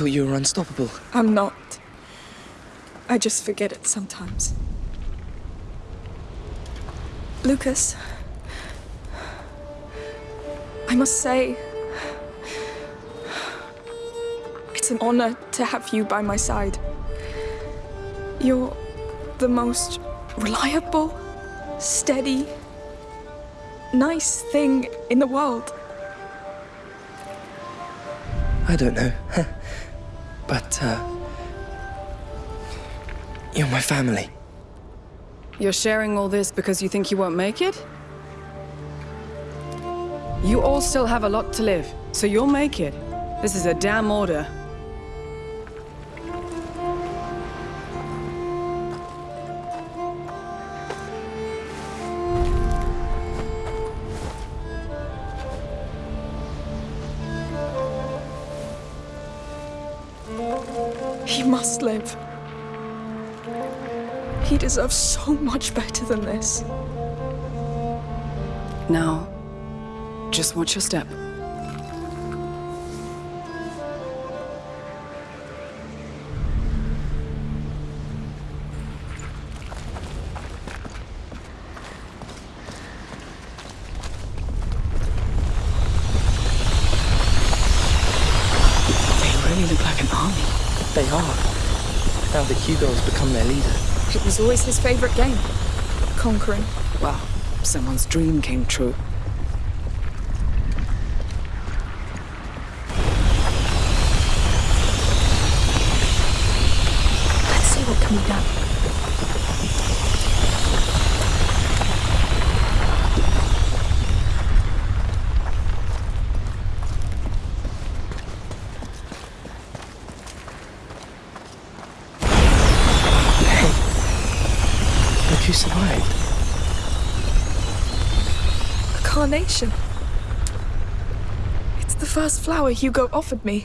thought you were unstoppable. I'm not. I just forget it sometimes. Lucas, I must say, it's an honor to have you by my side. You're the most reliable, steady, nice thing in the world. I don't know. but, uh. You're my family. You're sharing all this because you think you won't make it? You all still have a lot to live, so you'll make it. This is a damn order. He deserves so much better than this. Now, just watch your step. It was always his favorite game. Conquering. Well, someone's dream came true. Let's see what can be done. But you survived. A carnation. It's the first flower Hugo offered me.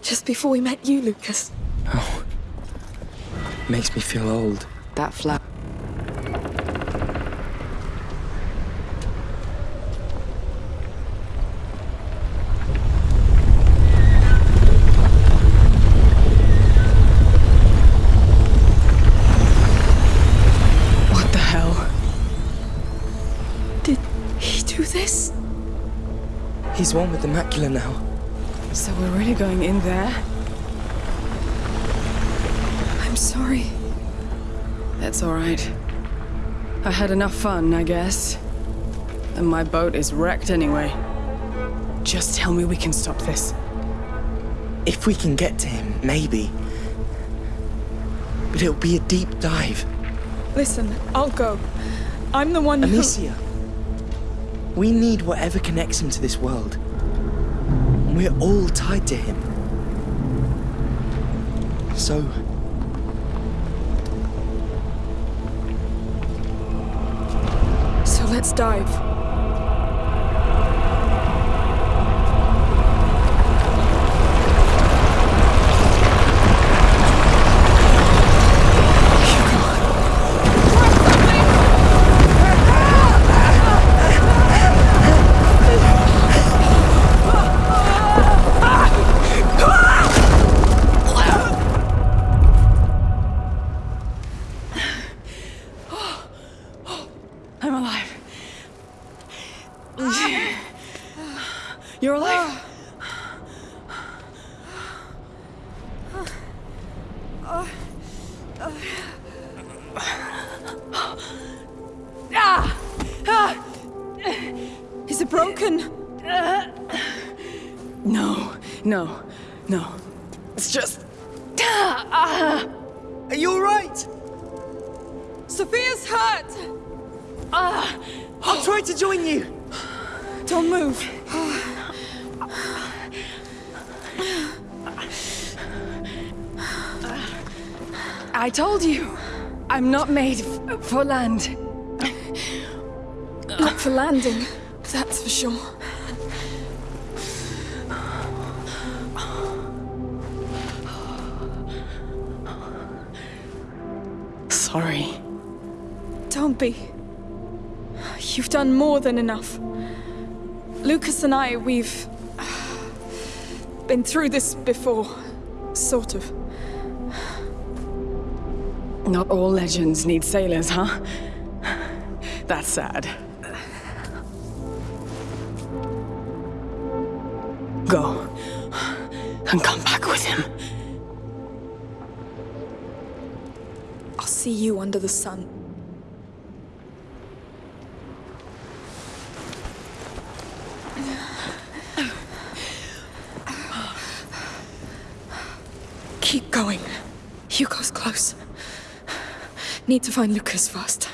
Just before we met you, Lucas. Oh. Makes me feel old. That flap. He's one with the macula now. So we're really going in there? I'm sorry. That's all right. I had enough fun, I guess. And my boat is wrecked anyway. Just tell me we can stop this. If we can get to him, maybe. But it'll be a deep dive. Listen, I'll go. I'm the one who... Amicia. We need whatever connects him to this world. And we're all tied to him. So, So let's dive. Don't move. I told you. I'm not made f- for land. Not for landing, that's for sure. Sorry. Don't be. You've done more than enough. Lucas and I, we've... been through this before. Sort of. Not all legends need sailors, huh? That's sad. Go. And come back with him. I'll see you under the sun. Keep going. Hugo's close. Need to find Lucas first.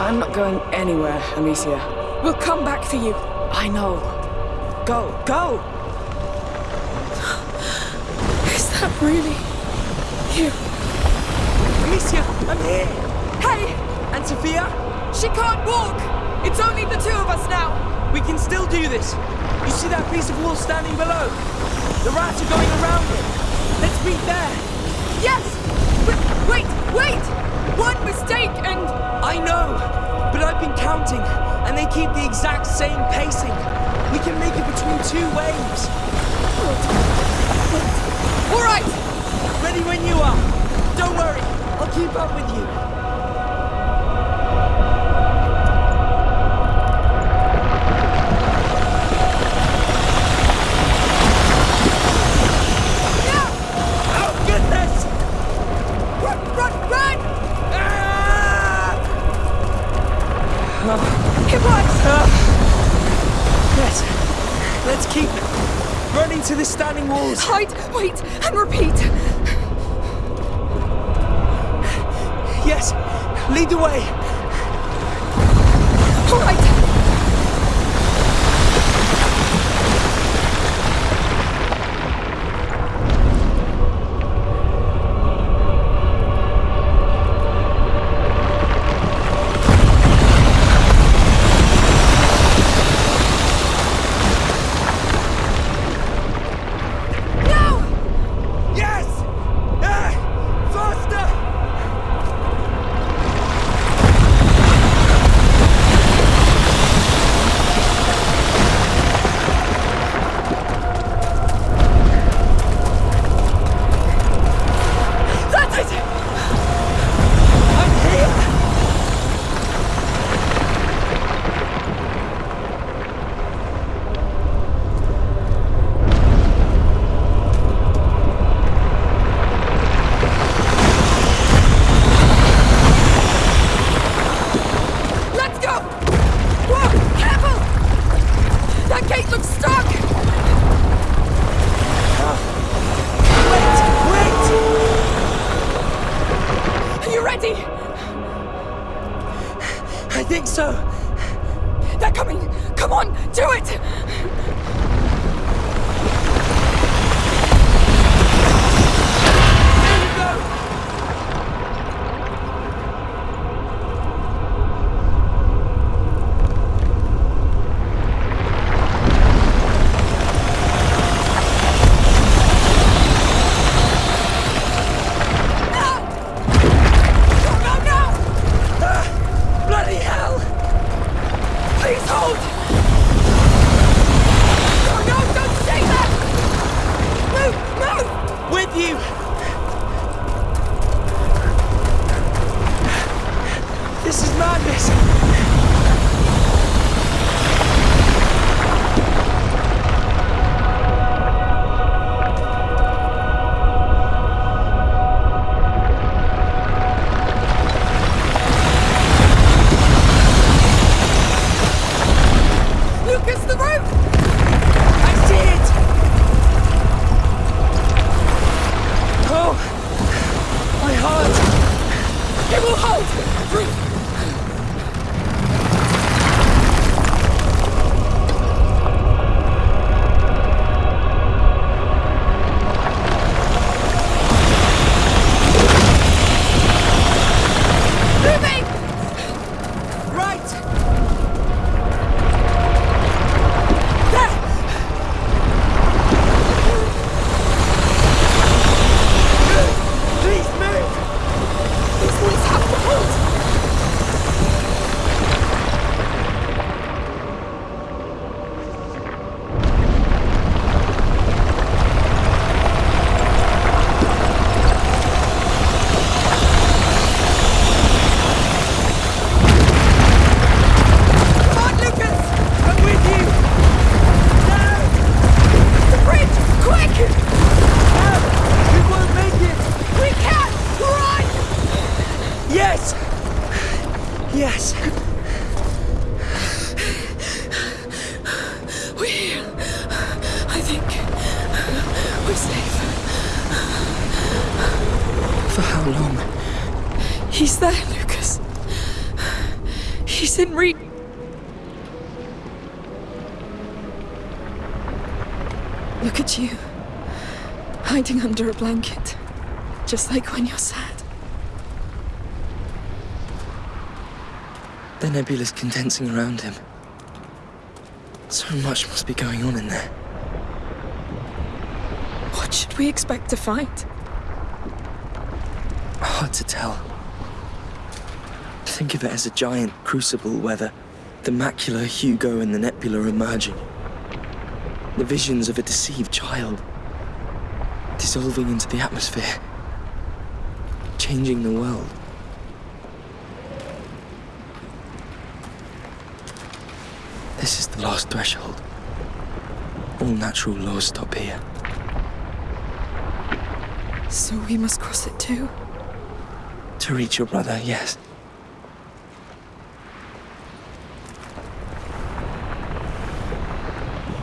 I'm not going anywhere, Amicia. We'll come back for you. I know. Go, go! Is that really you? Amicia, I'm here! Hey! And Sophia? She can't walk! It's only the two of us now! We can still do this. You see that piece of wall standing below? The rats are going around it. Let's meet there. Yes! Wait, wait, wait! One mistake and... I know, but I've been counting, and they keep the exact same pacing. We can make it between two waves. All right! Ready when you are. Don't worry, I'll keep up with you. Now! Goodness! Run, run, run! Ah! It works! Ah! Yes, let's keep running to the standing walls. Hide, wait, and repeat. Yes, lead the way. I think so. They're coming! Come on, do it! Nebula's condensing around him. So much must be going on in there. What should we expect to find? Hard to tell. Think of it as a giant crucible where the, the macula, Hugo, and the nebula are merging. The visions of a deceived child. Dissolving into the atmosphere. Changing the world. This is the last threshold. All natural laws stop here. So we must cross it too. To reach your brother, yes.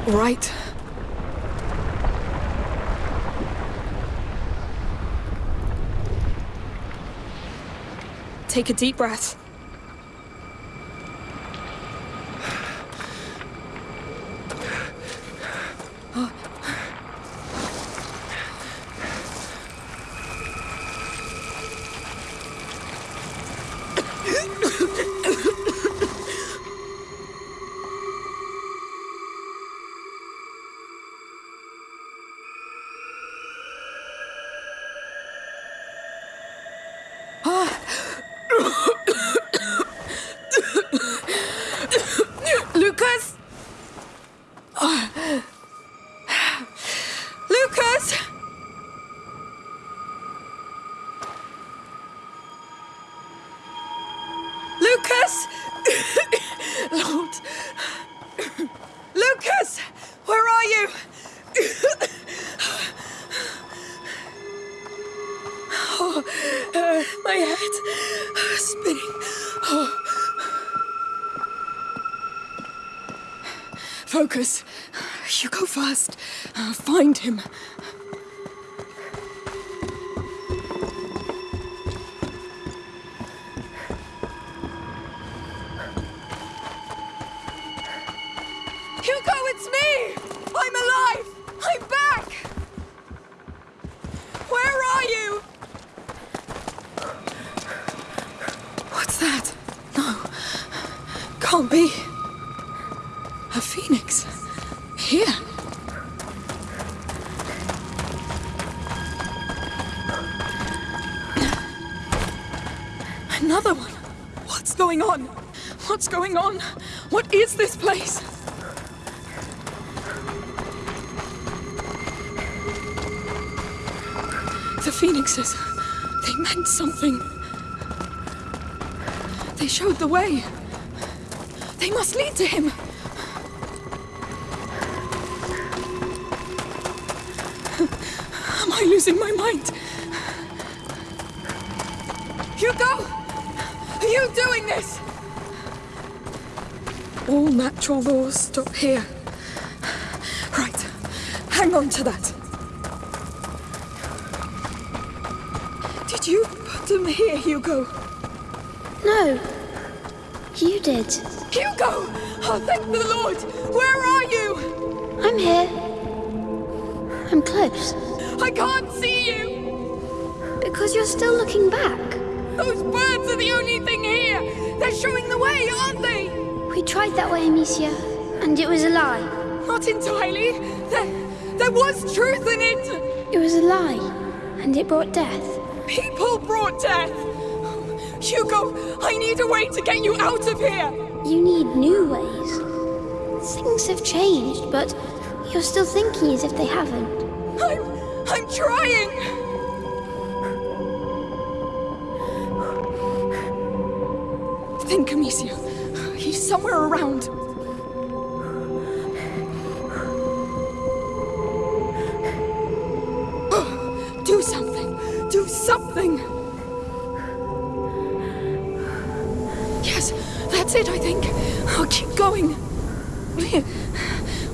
Right. Take a deep breath. My head spinning. Oh. Focus. You go first. Uh, find him. The phoenixes. They meant something. They showed the way. They must lead to him. Am I losing my mind? Hugo! Are you doing this? All natural laws stop here. Right. Hang on to that. Them here, Hugo? No. You did. Hugo! Oh, thank the Lord! Where are you? I'm here. I'm close. I can't see you! Because you're still looking back. Those birds are the only thing here! They're showing the way, aren't they? We tried that way, Amicia, and it was a lie. Not entirely. There, there was truth in it! It was a lie, and it brought death. People brought death! Hugo, I need a way to get you out of here! You need new ways. Things have changed, but you're still thinking as if they haven't. I'm. I'm trying! Think, Amicia. He's somewhere around. It, I think. I'll keep going.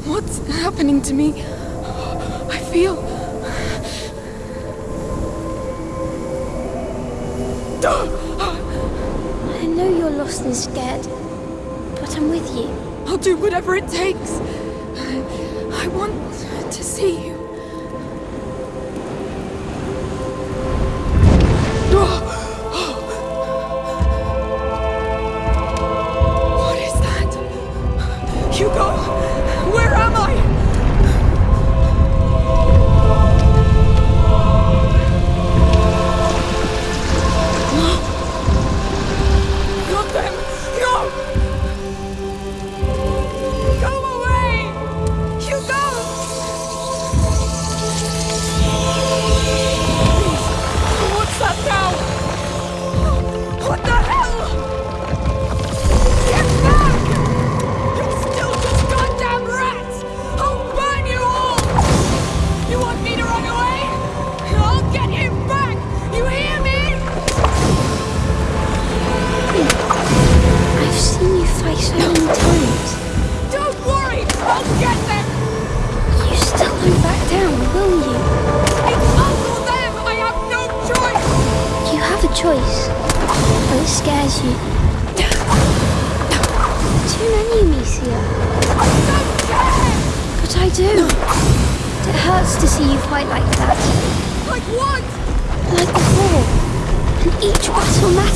What's happening to me? I feel. I know you're lost and scared, but I'm with you. I'll do whatever it takes. I want to see you. Ah!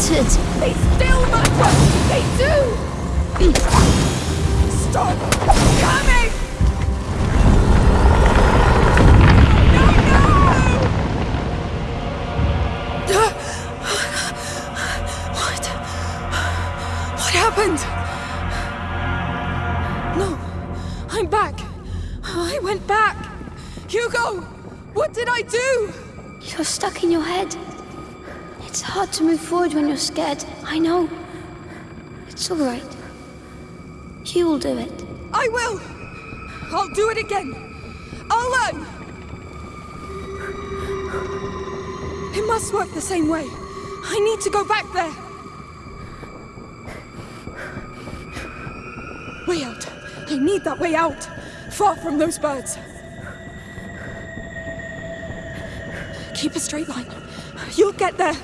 They still matter! They do! Stop coming! No, no! What? What happened? No, I'm back. I went back. Hugo, what did I do? You're stuck in your head. It's hard to move forward when you're scared. I know. It's all right. You will do it. I will. I'll do it again. I'll learn. It must work the same way. I need to go back there. Way out. I need that way out. Far from those birds. Keep a straight line. You'll get there.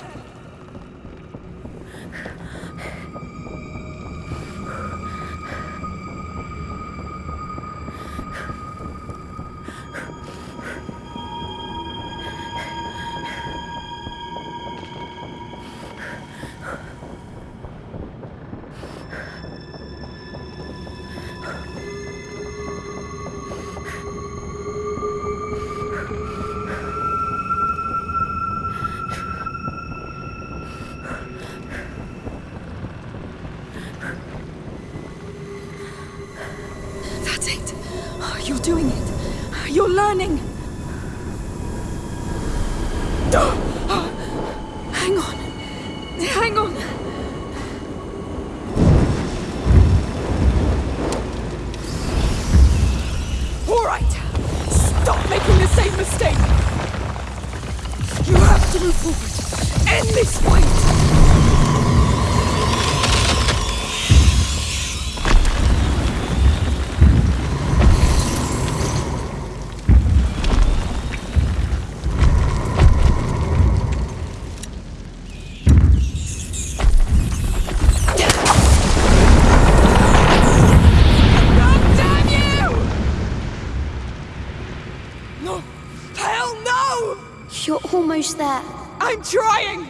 Almost there. I'm trying!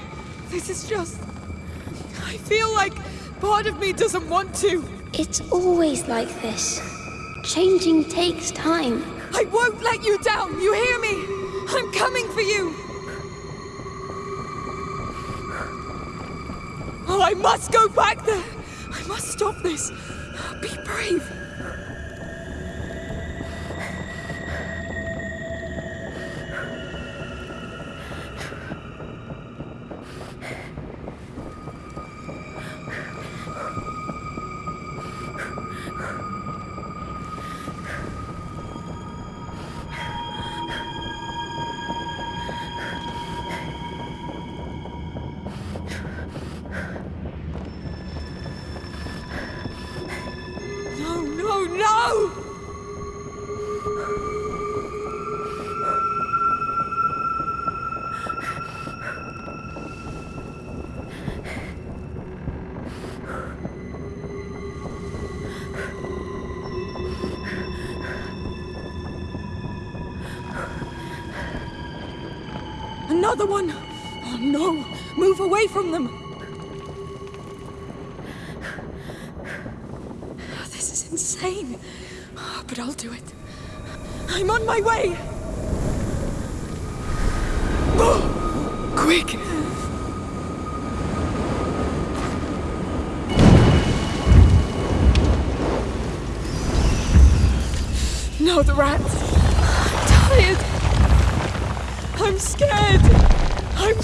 This is just. I feel like part of me doesn't want to. It's always like this. Changing takes time. I won't let you down, you hear me? I'm coming for you! Oh, I must go back there! I must stop this. Be brave. No! Another one!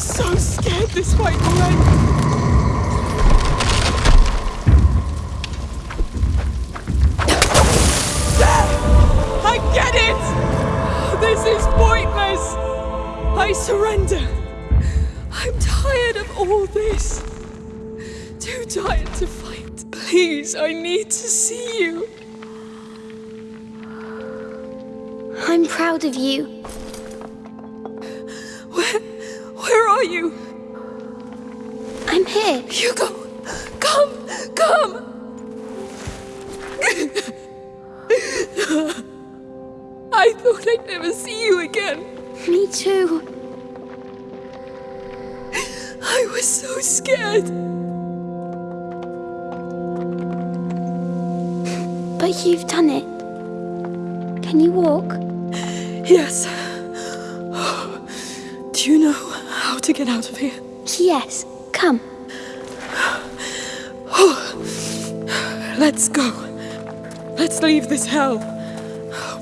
So scared this fight will end! I get it! This is pointless! I surrender! I'm tired of all this! Too tired to fight. Please, I need to see you. I'm proud of you. Hugo, come, come! I thought I'd never see you again. Me too. I was so scared. But you've done it. Can you walk? Yes. Do you know how to get out of here? Yes. Come. Let's go. Let's leave this hell.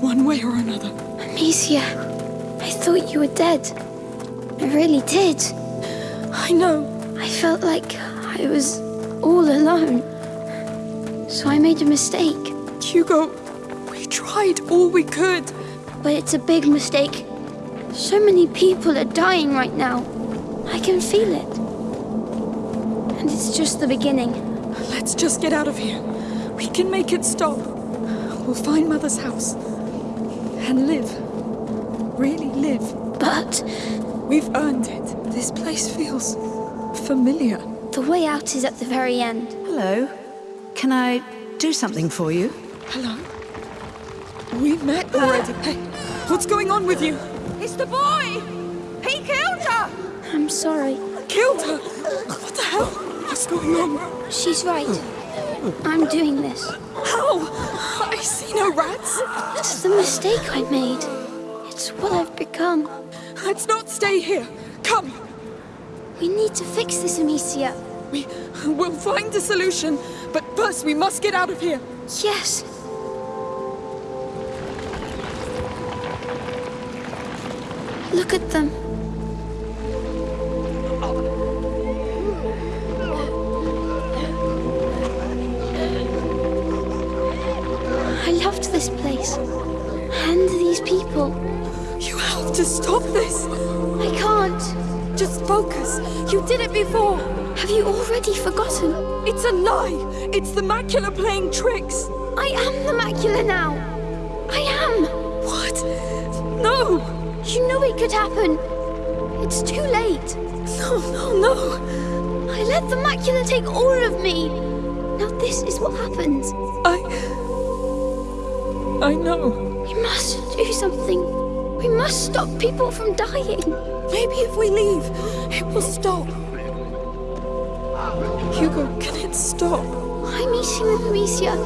One way or another. Amicia, I thought you were dead. I really did. I know. I felt like I was all alone. So I made a mistake. Hugo, we tried all we could. But it's a big mistake. So many people are dying right now. I can feel it. And it's just the beginning. Let's just get out of here. We can make it stop. We'll find Mother's house. And live. Really live. But We've earned it. This place feels familiar. the way out is at the very end. Hello. Can I do something for you? Hello? We met already. Hey, what's going on with you? It's the boy! He killed her! I'm sorry. Killed her? What the hell? What's going on? She's right. I'm doing this. How? I see no rats. It's the mistake I made. It's what I've become. Let's not stay here. Come. We need to fix this, Amicia. We will find a solution, but first we must get out of here. Yes. Look at them. People. You have to stop this. I can't. Just focus. You did it before. Have you already forgotten? It's a lie. It's the macula playing tricks. I am the macula now. I am. What? No. You knew it could happen. It's too late. No, no, no. I let the macula take all of me. Now this is what happens. I. I know. We must do something. We must stop people from dying. Maybe if we leave, it will stop. Hugo, can it stop? I'm eating with Amicia.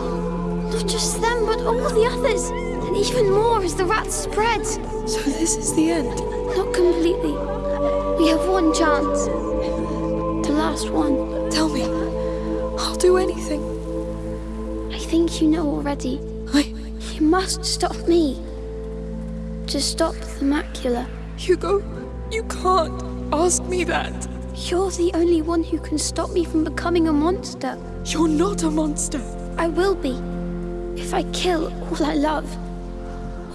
Not just them, but all the others. And even more as the rats spread. So this is the end. Not completely. We have one chance. The last one. Tell me. I'll do anything. I think you know already. Must stop me. To stop the macula. Hugo, you can't ask me that. You're the only one who can stop me from becoming a monster. You're not a monster. I will be. If I kill all I love.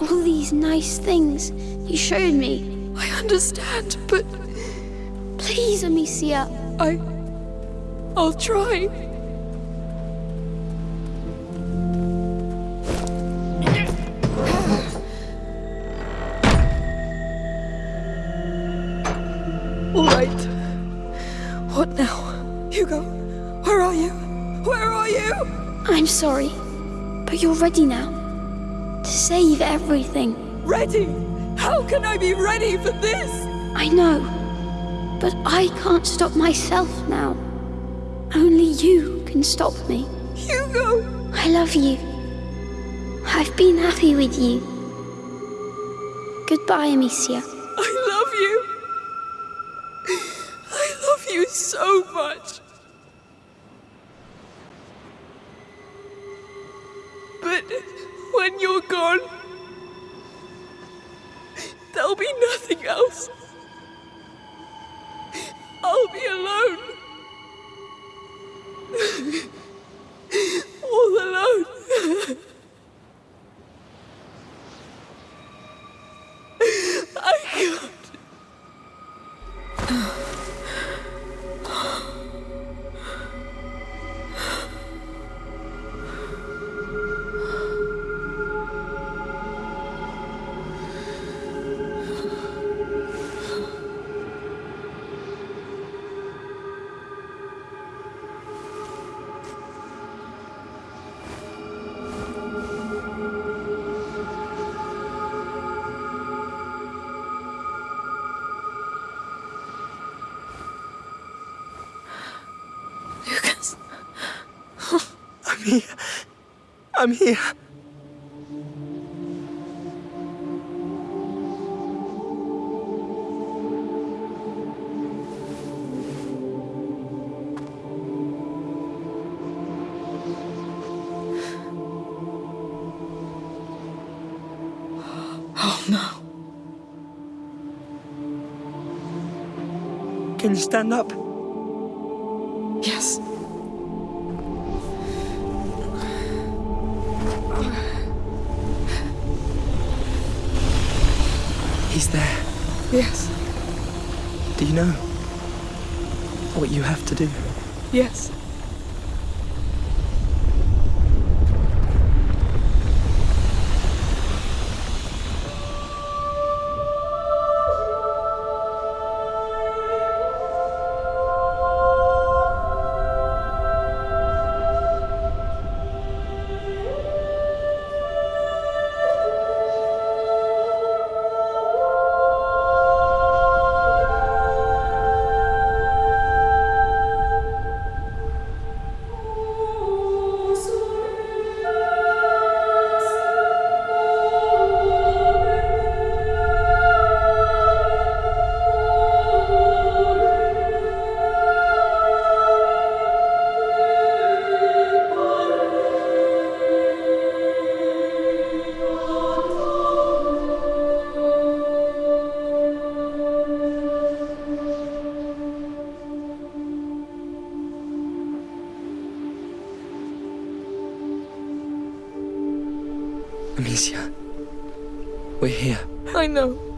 All these nice things you showed me. I understand, but Please, Amicia. I. I'll try. Sorry, but you're ready now. To save everything. Ready? How can I be ready for this? I know, but I can't stop myself now. Only you can stop me. Hugo! I love you. I've been happy with you. Goodbye, Amicia. I love you. I love you so much. Here. I'm here. Oh no. Can you stand up? He's there. Yes. Do you know what you have to do? Yes. Amicia, we're here. I know.